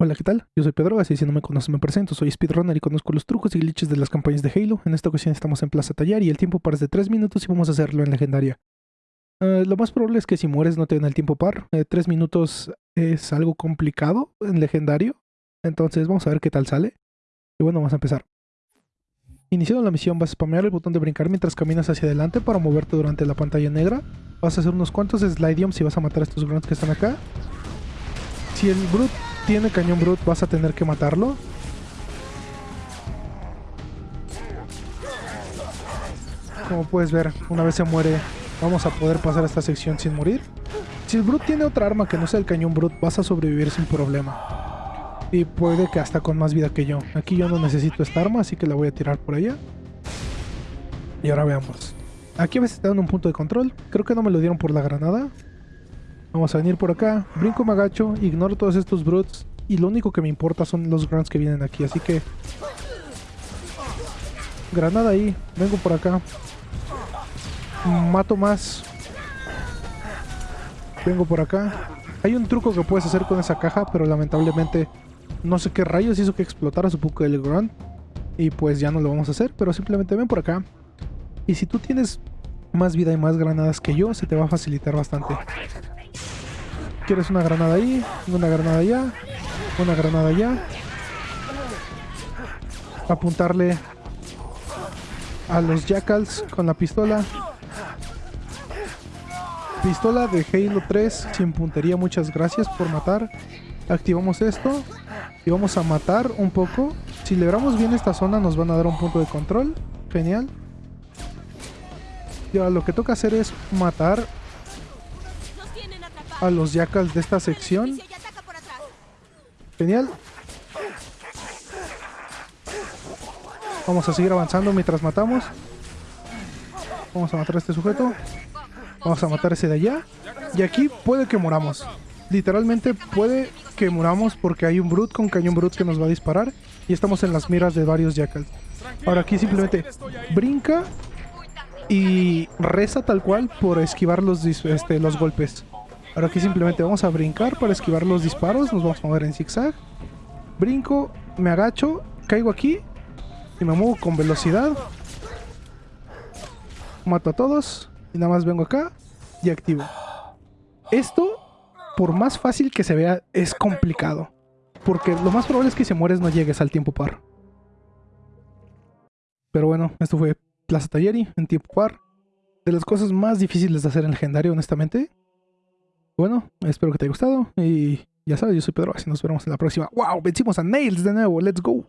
Hola, ¿qué tal? Yo soy Pedro, así si no me conoces me presento, soy speedrunner y conozco los trucos y glitches de las campañas de Halo. En esta ocasión estamos en Plaza Tallar y el tiempo par es de 3 minutos y vamos a hacerlo en legendaria. Uh, lo más probable es que si mueres no te den el tiempo par. 3 eh, minutos es algo complicado en legendario, entonces vamos a ver qué tal sale. Y bueno, vamos a empezar. Iniciando la misión vas a spamear el botón de brincar mientras caminas hacia adelante para moverte durante la pantalla negra. Vas a hacer unos cuantos slide si vas a matar a estos grunts que están acá. Si el brute tiene cañón brute, vas a tener que matarlo. Como puedes ver, una vez se muere, vamos a poder pasar esta sección sin morir. Si el brute tiene otra arma que no sea el cañón brute, vas a sobrevivir sin problema. Y puede que hasta con más vida que yo. Aquí yo no necesito esta arma, así que la voy a tirar por allá. Y ahora veamos. Aquí a veces te dan un punto de control. Creo que no me lo dieron por la granada. Vamos a venir por acá, brinco, me agacho, ignoro todos estos brutes y lo único que me importa son los grunts que vienen aquí, así que... Granada ahí, vengo por acá. Mato más. Vengo por acá. Hay un truco que puedes hacer con esa caja, pero lamentablemente no sé qué rayos hizo que explotara su poco el grunt. Y pues ya no lo vamos a hacer, pero simplemente ven por acá. Y si tú tienes más vida y más granadas que yo, se te va a facilitar bastante. ¿Quieres una granada ahí? Una granada allá. Una granada allá. Apuntarle a los jackals con la pistola. Pistola de Halo 3 sin puntería, muchas gracias por matar. Activamos esto y vamos a matar un poco. Si libramos bien esta zona nos van a dar un punto de control. Genial. Y ahora lo que toca hacer es matar a los jackals de esta sección. Genial. Vamos a seguir avanzando mientras matamos. Vamos a matar a este sujeto. Vamos a matar a ese de allá. Y aquí puede que moramos. Literalmente puede que moramos porque hay un Brute con cañón Brute que nos va a disparar. Y estamos en las miras de varios Jackals. Ahora aquí simplemente brinca y reza tal cual por esquivar los, este, los golpes. Ahora aquí simplemente vamos a brincar para esquivar los disparos. Nos vamos a mover en zigzag. Brinco, me agacho, caigo aquí y me muevo con velocidad. Mato a todos y nada más vengo acá y activo. Esto, por más fácil que se vea, es complicado. Porque lo más probable es que si mueres no llegues al tiempo par. Pero bueno, esto fue Plaza Talleri en tiempo par. De las cosas más difíciles de hacer en legendario, honestamente. Bueno, espero que te haya gustado y ya sabes, yo soy Pedro, así nos vemos en la próxima. ¡Wow! Vencimos a Nails de nuevo, ¡let's go!